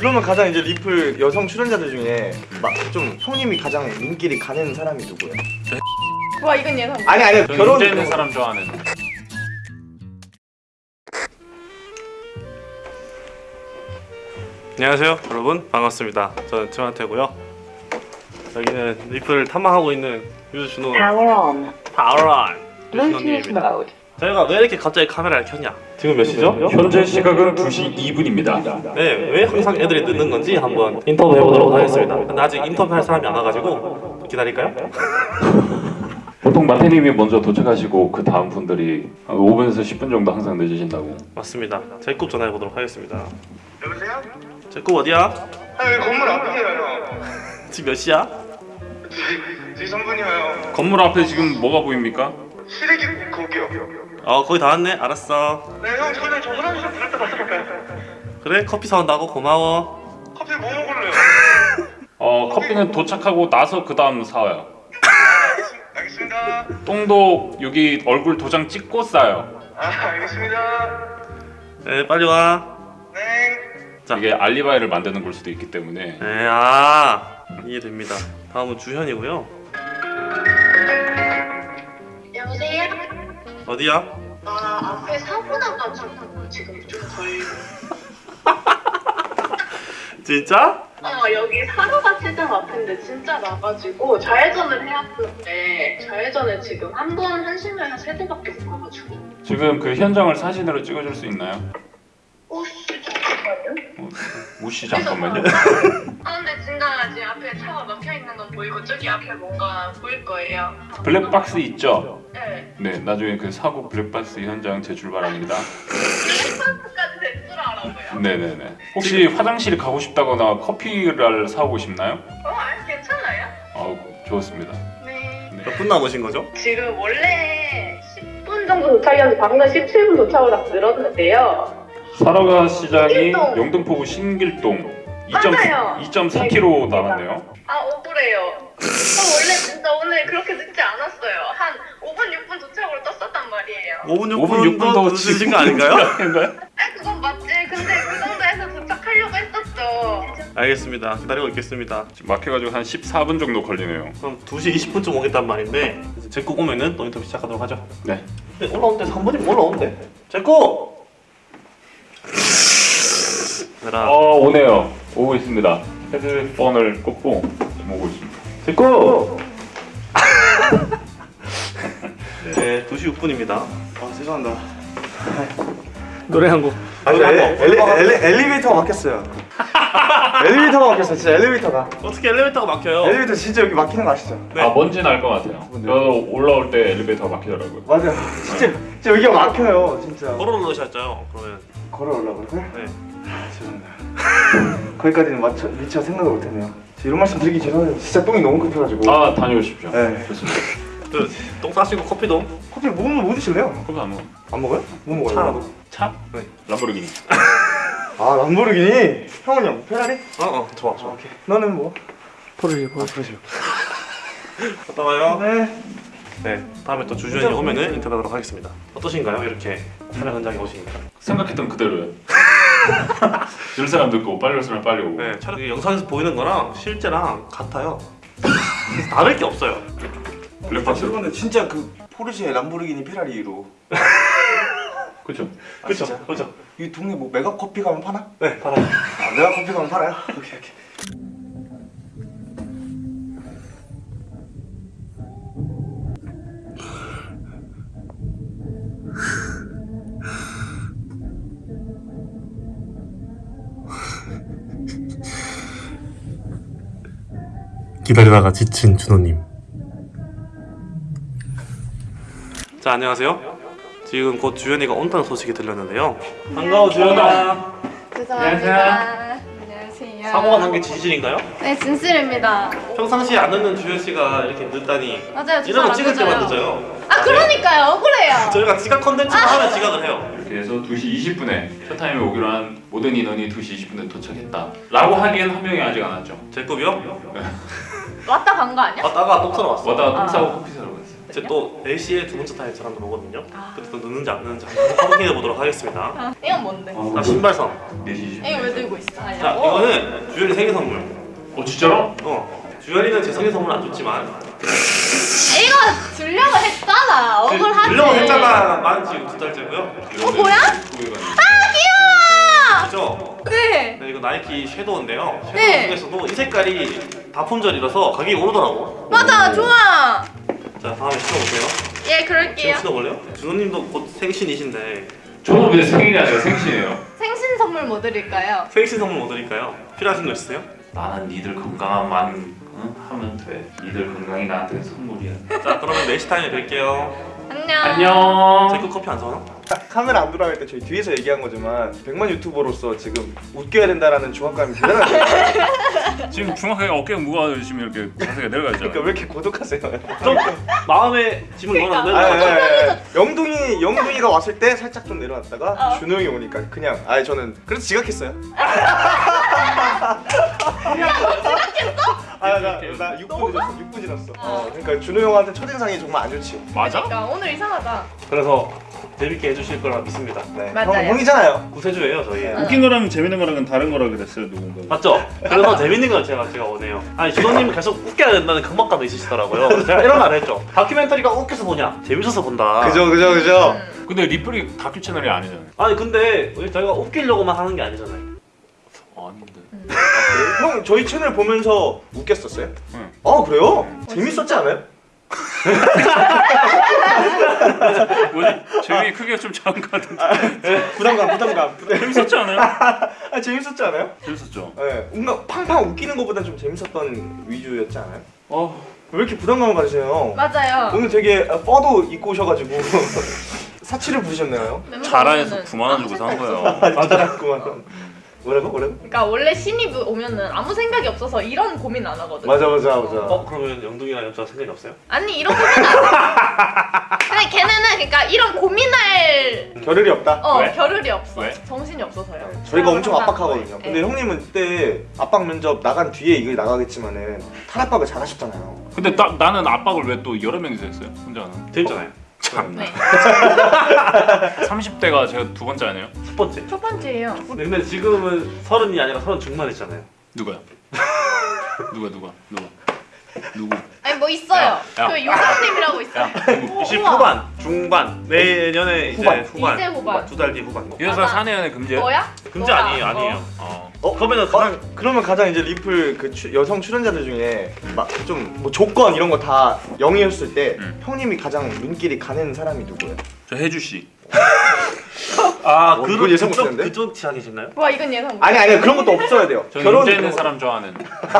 그러면 가장 이제 리플 여성 출연자들 중에 막 좀 형님이 가장 눈길이 가는 사람이 누구예요? 와 이건 예상. 아니 아니 결혼 있는 사람 좋아하는 안녕하세요 여러분 반갑습니다 저는 트만테고요 여기는 리플을 탐방하고 있는 유준호 Power on. 파워런 Bluetooth 유준호님입니다 mode. 저희가 왜 이렇게 갑자기 카메라를 켰냐 지금 몇 시죠? 현재 시각은 2시 2분입니다. 네, 왜 항상 애들이 늦는 건지 한번 인터뷰 해보도록 하겠습니다 근데 아직 인터뷰할 사람이 안 와가지고 기다릴까요? 보통 마태님이 먼저 도착하시고 그 다음 분들이 한 5분에서 10분 정도 항상 늦으신다고. 맞습니다 제굽 전화해 보도록 하겠습니다 여보세요? 제굽 어디야? 아 여기 건물 앞이에요 형 지금 몇 시야? 지성분이요 건물 앞에 지금 뭐가 보입니까? 시래기 거기요 어 거의 다 왔네 알았어 네형 저는 저 화장실 갔다 올까요? 그래 커피 사온다고 고마워 커피 뭐 먹을래요? 어 커피는 도착하고 나서 그 다음 사와요. 알겠습니다 똥도 여기 얼굴 도장 찍고 싸요. 아 알겠습니다 네 빨리 와네 자. 이게 알리바이를 만드는 걸 수도 있기 때문에 네, 아 이해됩니다 다음은 주현이고요? 어디야? 아 앞에 사고 나가지고 지금 좀 덜. 진짜? 어 여기 사로가 시장 앞인데 진짜 나가지고 좌회전을 해야 하는데 좌회전을 지금 한 번 한 시간에 세 대밖에 못 가가지고. 지금 그 현장을 사진으로 찍어줄 수 있나요? 오씨 잠깐만요. 우씨 잠깐만요. 아 근데 지금 앞에 차가 막혀 있는 건 보이고 저기 앞에 뭔가 보일 거예요. 블랙박스 있죠? 네. 네, 나중에 그 사고 블랙박스 현장 제출 바랍니다. 블랙박스까지 알아고요. 네네네. 혹시 화장실 가고 싶다거나 커피를 사오고 싶나요? 어, 아 괜찮아요? 어, 좋습니다. 네. 몇 분 남으신 거죠? 지금 원래 10분 정도 도착이었는데 방금 17분 도착을 딱 늘었는데요. 사러가 시장이 신길동. 영등포구 신길동 맞아요. 2.4km 남았네요. 아 억울해요. 저 원래 진짜 오늘 그렇게 늦지 않았어요. 한 5분 6분 도착으로 떴었단 말이에요. 5분 5분 6분 더 늦으신 거 아닌가요? 아닌가요? 아 그건 맞지. 근데 그 정도에서 도착하려고 했었죠. 알겠습니다 기다리고 있겠습니다 지금 막혀가지고 한 14분 정도 걸리네요. 그럼 2시 20분쯤 오겠단 말인데 제국 오면은 또 인터뷰 시작하도록 하죠 네. 근데 올라오는데 3분이면 올라오는데 제국! 얘들아 어 오네요. 오고 있습니다. 헤드폰을 꽂고 지금 오고 있습니다. 제국! 네 2시 6분입니다 아 죄송합니다 노래 한 곡 아니 엘리, 엘리, 엘리, 엘리베이터가 막혔어요 엘리베이터가 막혔어요 진짜 엘리베이터가 어떻게 엘리베이터가 막혀요? 엘리베이터 진짜 여기 막히는 거 아시죠? 네. 아 뭔지 알것 같아요. 저도 올라올 때 엘리베이터가 막히더라고요. 맞아요 진짜 진짜 여기가 막혀요 진짜 걸어 올라오셨죠? 그러면 걸어 올라가고요? 네 죄송합니다 거기까지는 맞춰, 미처 생각을 못했네요 이런 말씀 드리기 죄송해요 진짜 똥이 너무 급해가지고 아 다녀오십시오. 네. 좋습니다. 그 똥 싸시고 커피도 커피 뭐, 뭐 드실래요? 커피 안 먹어. 안 먹어요? 뭐 먹어요? 차라도 차? 네. 람보르기니. 아 람보르기니 형은 형 페라리? 어어 좋아 좋아 오케이 너는 뭐? 포르쉐 포르쉐 갔다 와요 네 네 다음에 또 주주연이 오면은 인터뷰하도록 하겠습니다 어떠신가요? 이렇게 촬영 현장에 오시니까 생각했던 그대로요. 줄 사람 듣고 빨리 올 사람 빨리 오고. 네 촬영 영상에서 보이는 거랑 실제랑 같아요 다를 게 없어요 블랙박스. 여러분들 진짜 그 포르쉐 람보르기니 페라리로 그렇죠. 아, 그렇죠 진짜? 그렇죠 이 동네 뭐 메가 커피 가면 파나? 네 팔아요 아 메가 커피 가면 팔아요? 오케이 오케이 기다리다가 지친 준호님 자 안녕하세요 지금 곧 주연이가 온다는 소식이 들렸는데요 반가워 주연아 죄송합니다. 안녕하세요. 사고가 난 게 진실인가요? 네 진실입니다. 평상시에 안 늦는 주연씨가 이렇게 늦다니 맞아요. 이러면 찍을 안 때만 늦어요. 늦어요 아 그러니까요. 억울해요. 저희가 지각 컨텐츠를 하면 지각을 해요 이렇게 해서 2시 20분에 쇼타임에 오기로 한 모든 인원이 2시 20분에 도착했다. 라고 하기엔 한 명이 아직 안 왔죠. 제 급이요? 왔다 간 거 아니야? 왔다가 똥 싸러 왔어 왔다가 똥 아. 싸고 커피 사러 갔어요. 이제 거거든요. 또 4시에 두 번째 타임 사람도 오거든요. 아. 그때 또 늦는지 안 늦는지 한번 확인해 보도록 하겠습니다. 아, 이건 뭔데? 자 신발선. 4시 이거 왜 들고 있어? 아, 자 어. 이거는 주연이 생일 선물. 어 진짜로? 어 주연이는 제 생일 선물 안 줬지만 이거 주려고 했잖아. 억울하지. 들려고 했잖아 만 지금 두 달째고요. 어 뭐야? 아 그죠? 귀여워. 네. 네, 이거 나이키 섀도우인데요. 섀도우 네. 중에서도 이 색깔이 다 품절이라서 가격이 오르더라고. 맞아 좋아. 자 다음에 신어보세요. 예 그럴게요. 신어볼래요? 준호님도 곧 생신이신데 저는 왜 생일이 아니라 생신이에요 생신 선물 뭐 드릴까요? 생신 선물 뭐 드릴까요? 필요하신 거 있으세요? 나는 니들 건강만 응? 하면 돼 니들 건강이 나한테 선물이야 자 그러면 4시 타임에 뵐게요. 안녕. 안녕 제거 커피 안 사나? 카메라 안 돌아갈 때 저희 뒤에서 얘기한 거지만 100만 유튜버로서 지금 웃겨야 된다라는 중압감이 대단하죠. 지금 중학생이 어깨가 무거워서 지금 이렇게 자세가 내려가 있잖아. 그러니까 왜 이렇게 고독하세요? 좀 마음에 짐을 넣어놨는데 아, 예, 예, 예. 영둥이 영둥이가 왔을 때 살짝 좀 내려놨다가 어. 준호 형이 오니까 그냥 아 저는 그래서 지각했어요. 아나나 6분 늦었어 6분 지났어. 어, 그러니까 준호 형한테 첫인상이 정말 안 좋지. 맞아? 그러니까 오늘 이상하다. 그래서 재밌게 해주실 거라 믿습니다. 네. 맞아요. 형 형이잖아요. 구세주예요 저희. 웃긴 거랑 재밌는 거랑은 다른 거라 그랬어요 누군가. 맞죠? 그래서 재밌는 건 제가 제가 원해요. 아니 준호님은 계속 웃겨야 된다는 강박감이 있으시더라고요. 제가 이런 말 했죠. 다큐멘터리가 웃겨서 보냐? 재밌어서 본다. 그죠 그죠 그죠. 음. 근데 리플이 다큐 채널이 아니잖아요. 아니 근데 저희가 웃기려고만 하는 게 아니잖아요. 아닌데. 형 저희 채널 보면서 웃겼었어요? 응. 아 그래요? 재밌었지 않아요? 뭐지? 재미 크기가 좀 작은 것 같은데. 부담감 부담감. 부담. 재밌었지 않아요? 아 재밌었지 않아요? 재밌었죠. 네. 뭔가 팡팡 웃기는 것보다 좀 재밌었던 위주였지 않아요? 어. 왜 이렇게 부담감을 가지세요? 맞아요. 오늘 되게 아, 뻐도 입고 오셔가지고 사치를 부리셨네요. 자라에서 오면은 9만 원 주고 산 거예요. 없어. 맞았구만. 뭐라고 뭐라고? 그러니까 원래 신입 오면은 아무 생각이 없어서 이런 고민 안 하거든. 맞아 맞아 맞아. 어 그러면 영둥이랑 여자 생각이 없어요? 아니 이런 고민 안 해. 근데 걔네는 그러니까 이런 고민할 겨를이 없다. 어 왜? 겨를이 없어. 왜? 정신이 없어서요. 저희가 엄청 압박하거든요. 네. 근데 형님은 그때 압박 면접 나간 뒤에 이거 나가겠지만은 탈압박을 잘하셨잖아요. 근데 나, 나는 압박을 왜 또 여러 명이서 했어요? 혼자는. 재밌잖아요. 참. 네. 30대가 제가 두 번째 아니에요? 첫 번째. 첫 번째예요. 근데 지금은 서른이 아니라 서른 중반이잖아요. 누가요? 누가 누가 누가 누구? 아니 뭐 있어요. 야, 야. 그 요상님이라고 있어요. 야 누구? 20 우와. 후반, 중반, 내년에 이제 후반. 후반, 이제 후반. 두 달 뒤 후반. 이 여자 맞아. 사내 연애 금지야? 너야? 금지 너야. 아니에요, 아니에요. 어. 어, 어, 가장 그러면 가장 이제 리플 그 추- 여성 출연자들 중에 막 좀 뭐 조건 이런 거다 0이었을 때 음. 형님이 가장 눈길이 가는 사람이 누구예요? 저 혜주 씨. 아 어, 그런 그건 예상 그쪽 못했는데? 그쪽 취향이신가요? 와 이건 예상 못. 아니 아니 그런 것도 없어야 돼요. 저 결혼 문제 있는 거- 사람 좋아하는.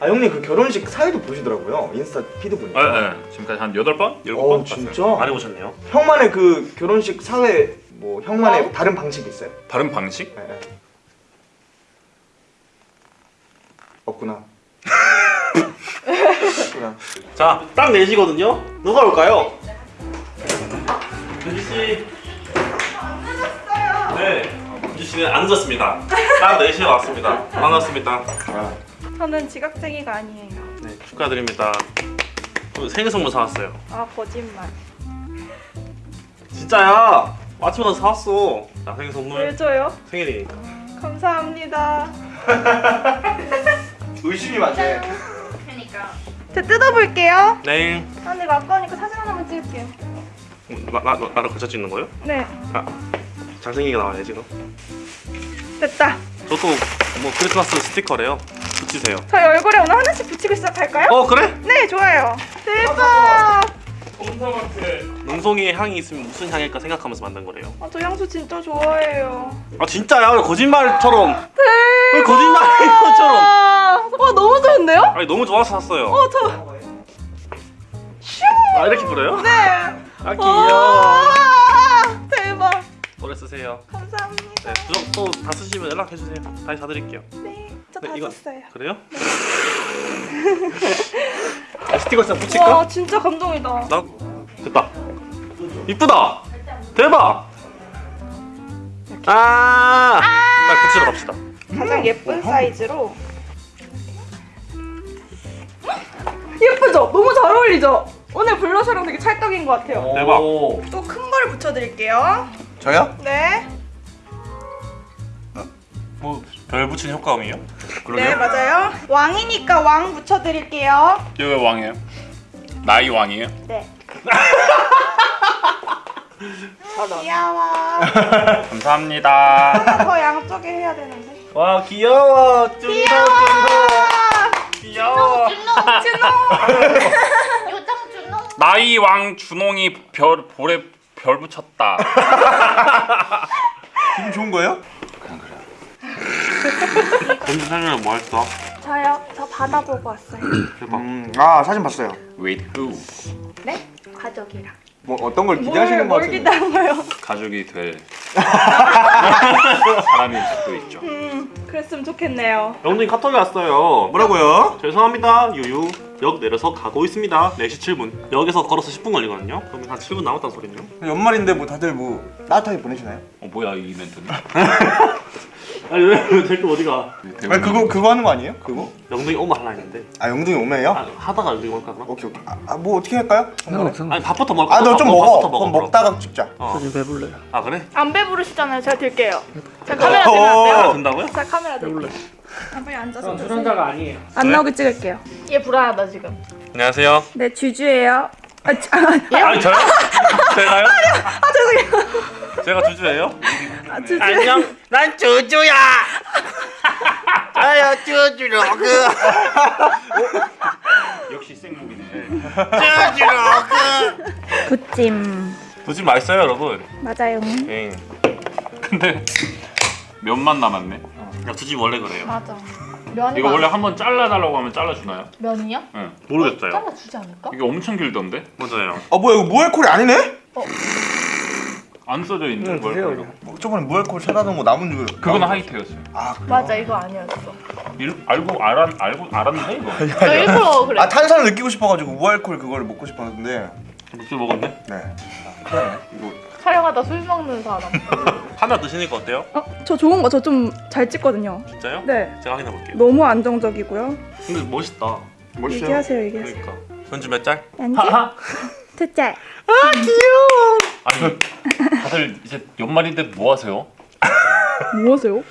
아 형님 그 결혼식 사회도 보시더라고요. 인스타 피드 보니까. 예, 예. 지금까지 한 여덟 번, 일곱 어번 진짜? 봤어요. 많이 보셨네요. 형만의 그 결혼식 사회 뭐 형만의 wow. 다른 방식이 있어요? 다른 방식? 예, 예. 없구나. 없구나. 자, 딱 4시거든요. 누가 올까요? 유지 씨. 네. 유지 씨는 안 늦었습니다. 딱 4시에 왔습니다. 반갑습니다. 아, 저는 지각생이가 아니에요. 네, 축하드립니다. 또 생일 선물 사왔어요. 아 거짓말. 진짜야. 아침부터 사왔어. 자, 생일 선물. 왜 줘요? 생일이니까. 감사합니다. 의심이 많네. 그러니까. 제 뜯어볼게요. 네. 아, 근데 아까우니까 사진 하나만 찍을게요. 나, 나, 나, 나를 걸쳐 찍는 거예요? 네, 잘생기게 나와요, 지금. 됐다. 저도 뭐 크리스마스 스티커래요. 붙이세요. 저희 얼굴에 오늘 하나씩 붙이고 시작할까요? 어, 그래? 네, 좋아요. 대박. 능송이의 향이 있으면 무슨 향일까 생각하면서 만든 거래요. 아, 저 향수 진짜 좋아해요. 아 진짜야 왜 거짓말처럼 왜 거짓말인 것처럼 아, 와 너무 좋은데요? 아니 너무 좋아서 샀어요 어, 저. 아 이렇게 불어요? 네. 아 귀여워 다 쓰시면 연락해 주세요 다시 사드릴게요 네, 저 네, 다 이거- 썼어요. 그래요? 아, 스티커 싹 붙일까? 와, 진짜 감동이다. 나 됐다 이쁘다 대박 아, 딱 붙이러 갑시다 가장 예쁜 사이즈로. 예쁘죠? 너무 잘 어울리죠? 오늘 블러셔랑 되게 찰떡인 것 같아요. 대박. 또 큰 걸 붙여드릴게요. 저요? 네. 뭐 별 붙인 효과음이요? 네 맞아요. 왕이니까 왕 붙여드릴게요. 이거 왜 왕이에요? 나이 왕이에요? 네. 귀여워. 감사합니다. 더 양쪽에 해야 되는데. 와 귀여워. 쭈렁쭈렁. 귀여워. 요정 준호. 나이 왕 준홍이 별 볼에 별 붙였다. 기분 좋은 거예요? 점심 사전에 뭐 했어? 저요. 저 바다 보고 왔어요. 음, 아 사진 봤어요. With who? 네? 가족이랑. 뭐 어떤 걸 기대하시는 거뭘 같은데. 기다려요? 가족이 될 사람일 수도 있죠. 음, 그랬으면 좋겠네요. 영동이 카톡이 왔어요. 뭐라고요? 죄송합니다. 유유. 역 내려서 가고 있습니다. 4시 7분. 역에서 걸어서 10분 걸리거든요. 그러면 한 7분 남았다는 소리네요. 연말인데 뭐 다들 뭐 따뜻하게 보내시나요? 어 뭐야 이 멘트는? 아니 왜 제거 어디가? 아니 그거 그거 하는 거 아니에요? 그거? 영동이 오면 할라 했는데. 아 영동이 오메요? 아, 하다가 영동이 올까 그럼? 오케이 오케이. 아, 아, 뭐 어떻게 할까요? 아니 밥부터 먹을까? 아너 좀 밥- 먹어. 밥부터 그럼 먹어. 먹다가 찍자. 어. 아 그래? 안 배부르시잖아요. 제가 들게요. 제가 카메라 들면 안 어. 돼요? 된다고요? 제가 카메라 들게요. 아, 빨리 앉아서. 출연자가 아니에요. 안 나오게 찍을게요. 얘 불안하다 지금. 안녕하세요. 네, 주주예요. 아, 주, 아, 아니 저요? 제가요? 아 죄송해요. 제가 주주예요? 아, 주주. 안녕. 난 주주야. 아야 주주로그. 역시 생목이네. 주주로그. 부찜. 두집 맛있어요 여러분. 맞아요. 응. 근데 몇만 남았네. 야 두집 원래 그래요. 맞아. 면이 이거 원래. 한번 잘라달라고 하면 잘라주나요? 면이요? 응. 모르겠어요. 잘라주지 않을까? 이게 엄청 길던데? 맞아요. 아 뭐야 이거 무알콜이 아니네? 안 써져 있는 걸. 걸로. 뭐, 저번에 무알콜 사다놓은 거 남은 줄. 그거는 하이테였어요. 아 그래요? 맞아 이거 아니었어. 일, 알고 알았 알고 알았는데 이거. 저 일부러 그래. 아 탄산을 느끼고 싶어가지고 무알콜 그걸 먹고 싶었는데. 맥주 먹었네. 네. 그러네. 이거 촬영하다 술 먹는 사람. 하나 드시니까 어때요? 어, 저 좋은 거 저 좀 잘 찍거든요. 진짜요? 네. 제가 확인해 볼게요. 너무 안정적이고요. 근데 멋있다. 멋있어요. 얘기하세요, 얘기하세요. 그러니까. 전주 몇 짤? 안지? 두 짤. 아 니 다들 이제 연말인데 뭐 하세요? 뭐 하세요?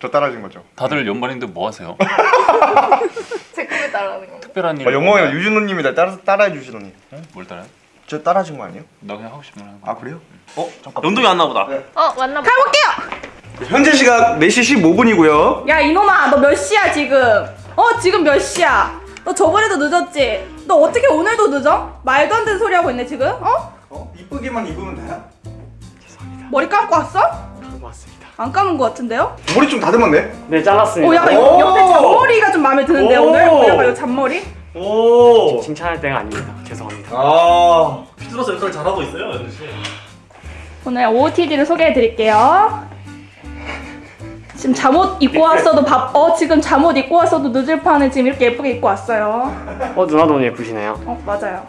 저 따라진 거죠. 다들 연말인데 뭐 하세요? 제 꿈에 따라하는 거. 특별한 일. 아, 영광이랑 유진호님이 나 따라 따라해 주시더니 응? 뭘 따라? 저 따라하신 거 아니에요? 나 그냥 하고 싶은 말 하는 거. 아 그래요? 어 잠깐. 영동이 왔나 보다. 어 만나. 현재 시각 4시 15분이고요. 야 이놈아 너 몇 시야 지금? 어 지금 몇 시야? 너 저번에도 늦었지? 너 어떻게 오늘도 늦어? 말도 안 되는 소리 하고 있네 지금? 어? 어? 이쁘게만 입으면 돼요? 머리 감고 왔어? 감고 왔습니다. 안 감은 것 같은데요? 머리 좀 다듬었네. 네 잘랐습니다. 오 약간 오! 옆, 옆에 잔머리가 좀 마음에 드는데 오! 오늘? 오, 약간 이 잔머리? 오. 칭찬할 때가 아닙니다. 죄송합니다. 아. 피트로스 역할 잘하고 있어요, 연주 씨. 오늘 OOTD를 소개해 드릴게요 지금 잠옷 입고 왔어도 밥, 어 지금 잠옷 입고 왔어도 늦을 판에 지금 이렇게 예쁘게 입고 왔어요 어 누나도 오늘 예쁘시네요. 어 맞아요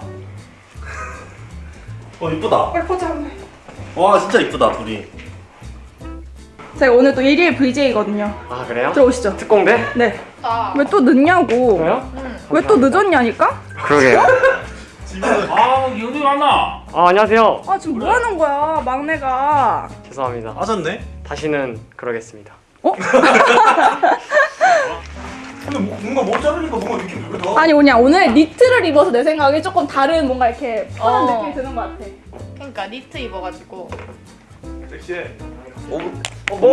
어 이쁘다. 빨리 포즈 한번 해와 진짜 이쁘다 둘이. 제가 오늘 또 일일 VJ거든요 아 그래요? 들어오시죠 특공대? 네 아. 왜또 늦냐고 그래요? 왜또 늦었냐니까? 그러게요. 아 연이 왔나? 아 안녕하세요. 아 지금 뭐 하는 거야 막내가 죄송합니다. 빠졌네. 다시는 그러겠습니다. 근데 뭐, 뭔가 못 자르니까 뭔가 느낌이 왜 더? 아니 뭐냐 오늘 니트를 입어서 내 생각에 조금 다른 뭔가 이렇게 편한 어. 느낌이 드는 것 같아 그러니까 니트 입어가지고. 섹시해. 어,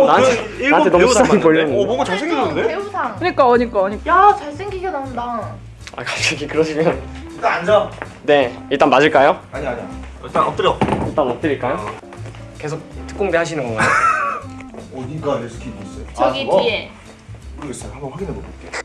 나한테- 그 일본 나한테 너무 배우 시선이 닮았는데? 걸렸는데. 어 뭔가 잘생겼는데? 배우상. 그러니까 그러니까 그러니까 야 잘생기게 나온다. 아 갑자기 그러시면 일단 앉아. 네 일단 맞을까요? 아니 아니야. 일단 엎드려. 일단 엎드릴까요? 계속 특공대 하시는 건가요? 어디가 내 스킨 있어요? 저기 그거? 뒤에. 모르겠어요. 한번 확인해 볼게요.